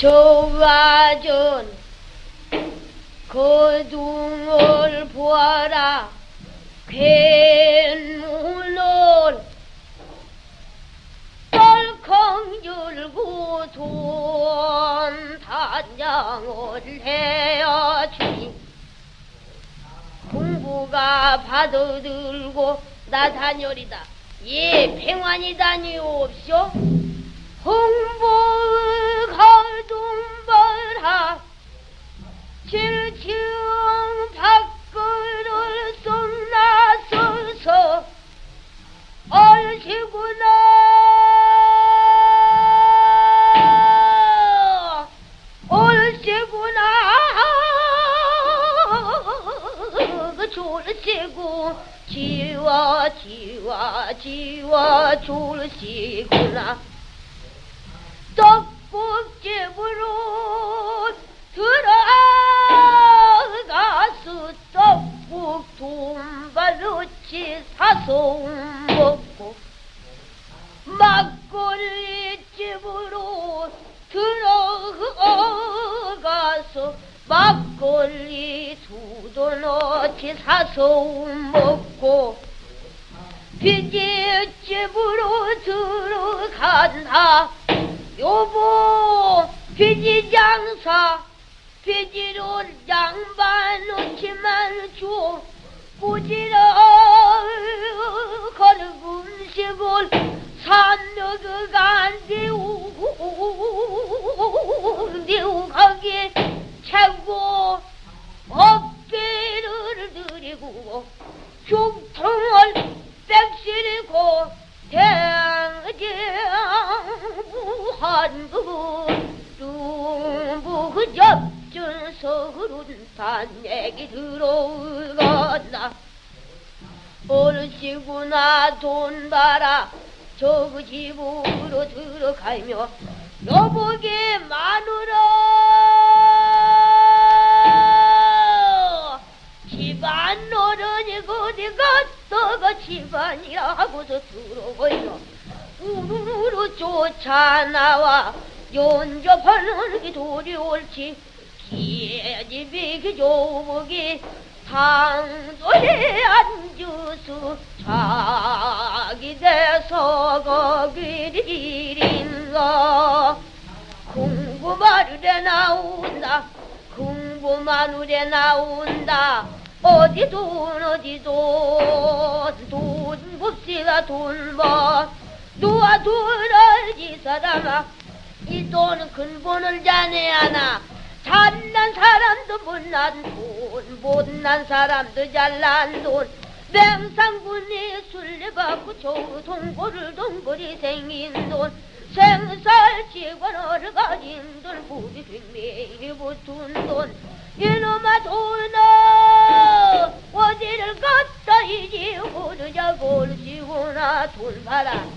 저와전 거둥을 보아라. 괴물을 덜컹 열고 돈 단장을 해야지. 공부가 받아들고 나다녀리다. 예 평안이다니옵쇼 홍보 얼씨구나. 그 졸씨구 지와 지와 지와 졸씨구나. 떡국집으로 들어가서 떡국 돈발로치 사서 두 돈어치 사서 먹고 비지집으로 들어간다. 여보 비지 장사 비지로 양반 놓지만 줘 꾸지러 거는 음식을 산너그가 내우 백실고 대장부한부 중부 서른 단얘기 들어간다 어르시구나 돈 봐라. 저그 집으로 들어가며 여보게 마누라 집안이라 하고서 들어오여 우르르 쫓아나와 연접하는 게 도리 옳지 기집이 그 조복이 상도에 앉아서 자기 대서 거기를 일인가. 공부마루에 나온다. 공부마루에 나온다. 어디 돈 어디 돈 돈 봅시다 돈뭐 누가 이 사람아. 이 돈은 근본을 자네 하나. 잘난 사람도 못난 돈 못난 사람도 잘난 돈. 맹상군이 술래받고 저 동고를 동거리 생긴 돈. 생살 직원을 가진 돈 부비 빅매일 붙은 돈. 이놈아 돈 아